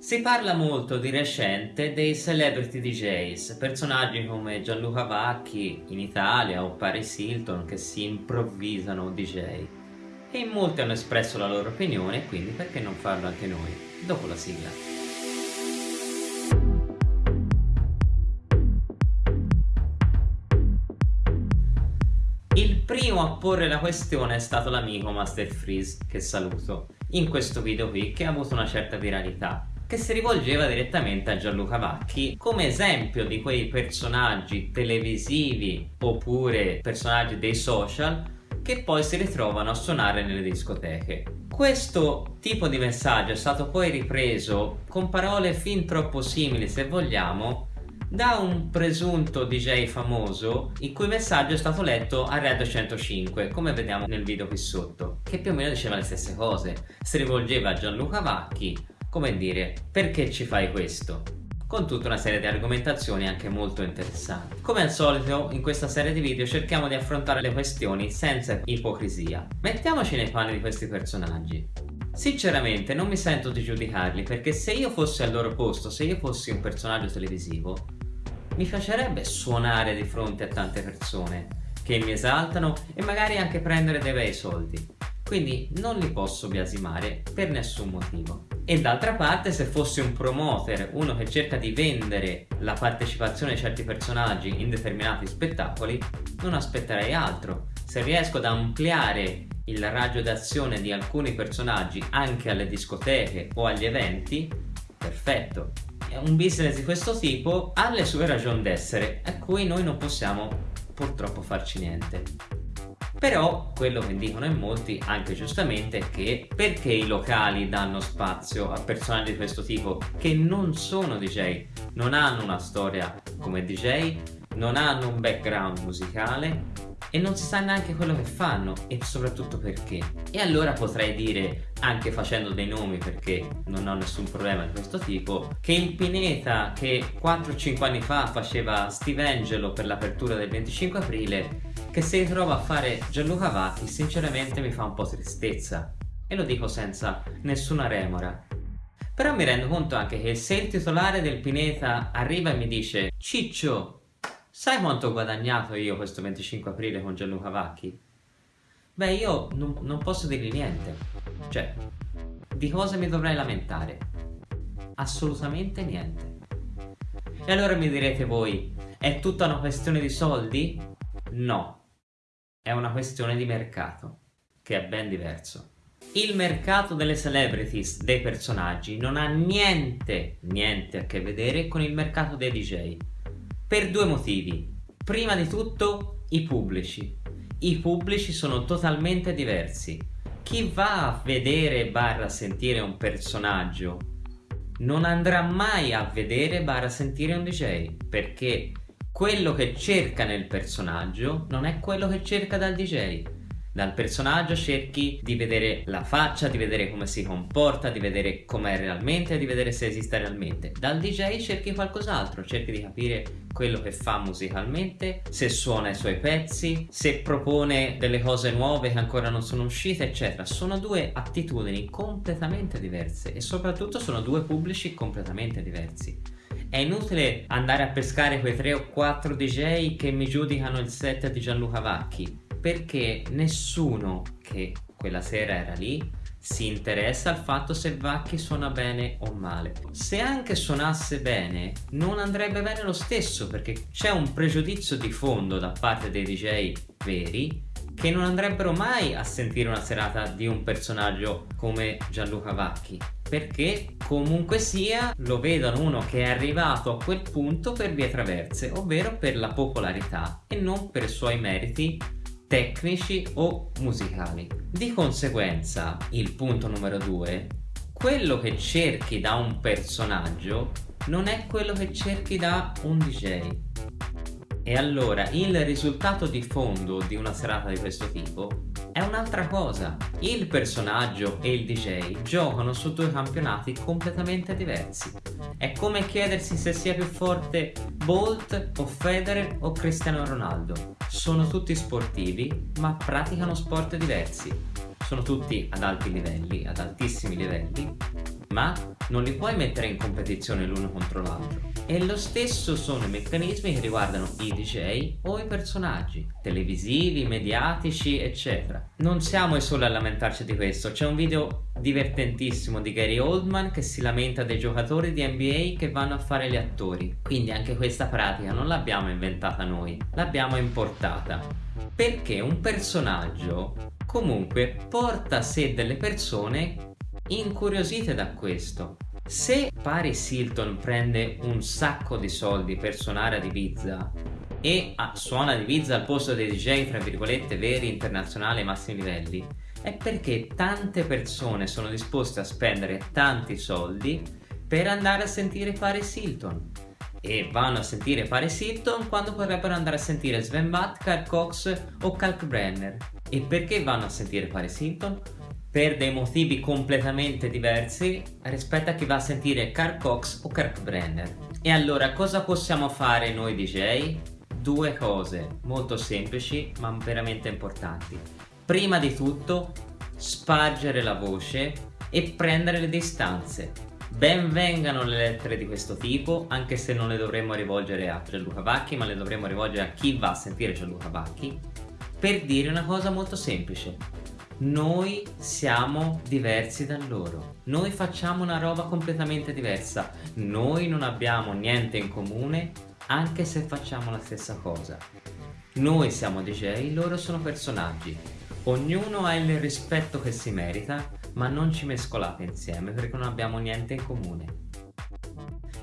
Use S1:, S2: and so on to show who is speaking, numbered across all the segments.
S1: Si parla molto di recente dei celebrity DJs, personaggi come Gianluca Vacchi in Italia o Paris Hilton che si improvvisano DJ. E in molti hanno espresso la loro opinione, quindi perché non farlo anche noi, dopo la sigla. Il primo a porre la questione è stato l'amico Master Freeze, che saluto, in questo video qui che ha avuto una certa viralità che si rivolgeva direttamente a Gianluca Vacchi come esempio di quei personaggi televisivi oppure personaggi dei social che poi si ritrovano a suonare nelle discoteche. Questo tipo di messaggio è stato poi ripreso con parole fin troppo simili se vogliamo da un presunto DJ famoso il cui messaggio è stato letto a Red 105 come vediamo nel video qui sotto che più o meno diceva le stesse cose si rivolgeva a Gianluca Vacchi come dire, perché ci fai questo? Con tutta una serie di argomentazioni anche molto interessanti. Come al solito in questa serie di video cerchiamo di affrontare le questioni senza ipocrisia. Mettiamoci nei panni di questi personaggi. Sinceramente non mi sento di giudicarli perché se io fossi al loro posto, se io fossi un personaggio televisivo, mi piacerebbe suonare di fronte a tante persone che mi esaltano e magari anche prendere dei bei soldi. Quindi non li posso biasimare per nessun motivo. E d'altra parte se fossi un promoter, uno che cerca di vendere la partecipazione di certi personaggi in determinati spettacoli, non aspetterei altro. Se riesco ad ampliare il raggio d'azione di alcuni personaggi anche alle discoteche o agli eventi, perfetto. Un business di questo tipo ha le sue ragioni d'essere, a cui noi non possiamo purtroppo farci niente. Però quello che dicono in molti, anche giustamente, è che perché i locali danno spazio a personaggi di questo tipo che non sono DJ, non hanno una storia come DJ, non hanno un background musicale e non si sa neanche quello che fanno e soprattutto perché. E allora potrei dire, anche facendo dei nomi perché non ho nessun problema di questo tipo, che il Pineta che 4-5 anni fa faceva Steve Angelo per l'apertura del 25 aprile che se ritrova a fare Gianluca Vacchi sinceramente mi fa un po' tristezza e lo dico senza nessuna remora però mi rendo conto anche che se il titolare del Pineta arriva e mi dice Ciccio, sai quanto ho guadagnato io questo 25 aprile con Gianluca Vacchi? Beh io non, non posso dirgli niente cioè di cosa mi dovrei lamentare? Assolutamente niente e allora mi direte voi è tutta una questione di soldi? No, è una questione di mercato, che è ben diverso. Il mercato delle celebrities, dei personaggi, non ha niente, niente a che vedere con il mercato dei DJ. Per due motivi. Prima di tutto, i pubblici. I pubblici sono totalmente diversi. Chi va a vedere barra sentire un personaggio non andrà mai a vedere barra sentire un DJ perché quello che cerca nel personaggio non è quello che cerca dal DJ dal personaggio cerchi di vedere la faccia, di vedere come si comporta, di vedere com'è realmente, di vedere se esiste realmente. Dal DJ cerchi qualcos'altro, cerchi di capire quello che fa musicalmente, se suona i suoi pezzi, se propone delle cose nuove che ancora non sono uscite, eccetera. Sono due attitudini completamente diverse e soprattutto sono due pubblici completamente diversi. È inutile andare a pescare quei 3 o 4 DJ che mi giudicano il set di Gianluca Vacchi perché nessuno che quella sera era lì si interessa al fatto se Vacchi suona bene o male. Se anche suonasse bene, non andrebbe bene lo stesso perché c'è un pregiudizio di fondo da parte dei DJ veri che non andrebbero mai a sentire una serata di un personaggio come Gianluca Vacchi perché comunque sia lo vedono uno che è arrivato a quel punto per vie traverse ovvero per la popolarità e non per i suoi meriti tecnici o musicali. Di conseguenza il punto numero due quello che cerchi da un personaggio non è quello che cerchi da un DJ e allora il risultato di fondo di una serata di questo tipo è un'altra cosa. Il personaggio e il DJ giocano su due campionati completamente diversi. È come chiedersi se sia più forte Bolt o Federer o Cristiano Ronaldo. Sono tutti sportivi ma praticano sport diversi. Sono tutti ad alti livelli, ad altissimi livelli, ma non li puoi mettere in competizione l'uno contro l'altro. E lo stesso sono i meccanismi che riguardano i DJ o i personaggi, televisivi, mediatici, eccetera. Non siamo i soli a lamentarci di questo, c'è un video divertentissimo di Gary Oldman che si lamenta dei giocatori di NBA che vanno a fare gli attori. Quindi anche questa pratica non l'abbiamo inventata noi, l'abbiamo importata. Perché un personaggio comunque porta a sé delle persone incuriosite da questo. Se Paris Hilton prende un sacco di soldi per suonare ad Ibiza e ah, suona ad Ibiza al posto dei DJ tra virgolette veri internazionali ai massimi livelli è perché tante persone sono disposte a spendere tanti soldi per andare a sentire Paris Hilton e vanno a sentire Paris Hilton quando potrebbero andare a sentire Sven Bath, Carl Cox o Kalkbrenner e perché vanno a sentire Paris Hilton? per dei motivi completamente diversi rispetto a chi va a sentire Carl Cox o Kirk Brenner. E allora cosa possiamo fare noi DJ? Due cose molto semplici ma veramente importanti. Prima di tutto spargere la voce e prendere le distanze. Ben vengano le lettere di questo tipo, anche se non le dovremmo rivolgere a Gianluca Vacchi, ma le dovremmo rivolgere a chi va a sentire Gianluca Vacchi, per dire una cosa molto semplice. Noi siamo diversi da loro. Noi facciamo una roba completamente diversa. Noi non abbiamo niente in comune anche se facciamo la stessa cosa. Noi siamo DJ, loro sono personaggi. Ognuno ha il rispetto che si merita ma non ci mescolate insieme perché non abbiamo niente in comune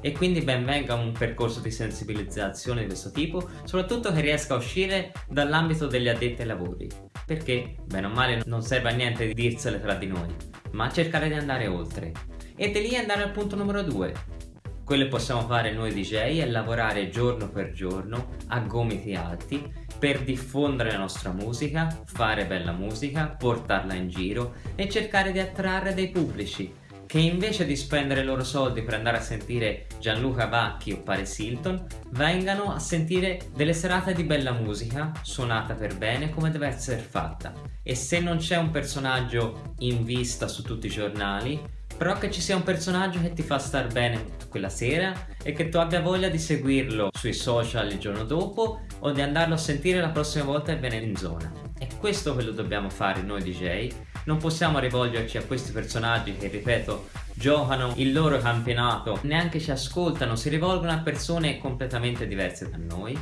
S1: e quindi ben venga un percorso di sensibilizzazione di questo tipo, soprattutto che riesca a uscire dall'ambito degli addetti ai lavori, perché bene o male non serve a niente di dirsele tra di noi, ma cercare di andare oltre. E di lì andare al punto numero 2. Quello che possiamo fare noi DJ è lavorare giorno per giorno a gomiti alti per diffondere la nostra musica, fare bella musica, portarla in giro e cercare di attrarre dei pubblici che invece di spendere i loro soldi per andare a sentire Gianluca Vacchi o Paris Hilton vengano a sentire delle serate di bella musica suonata per bene come deve essere fatta. E se non c'è un personaggio in vista su tutti i giornali però che ci sia un personaggio che ti fa star bene quella sera e che tu abbia voglia di seguirlo sui social il giorno dopo o di andarlo a sentire la prossima volta che viene in zona. È questo che dobbiamo fare noi DJ, non possiamo rivolgerci a questi personaggi che, ripeto, giocano il loro campionato, neanche ci ascoltano, si rivolgono a persone completamente diverse da noi,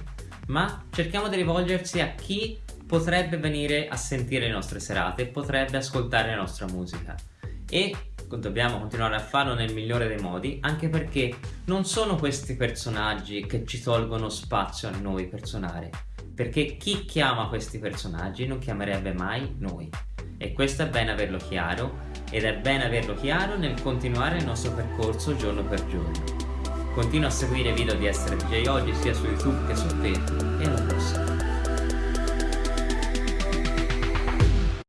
S1: ma cerchiamo di rivolgersi a chi potrebbe venire a sentire le nostre serate, potrebbe ascoltare la nostra musica. E dobbiamo continuare a farlo nel migliore dei modi anche perché non sono questi personaggi che ci tolgono spazio a noi per suonare perché chi chiama questi personaggi non chiamerebbe mai noi. E questo è bene averlo chiaro ed è bene averlo chiaro nel continuare il nostro percorso giorno per giorno. Continua a seguire i video di Essere DJ oggi sia su YouTube che su Facebook e alla prossima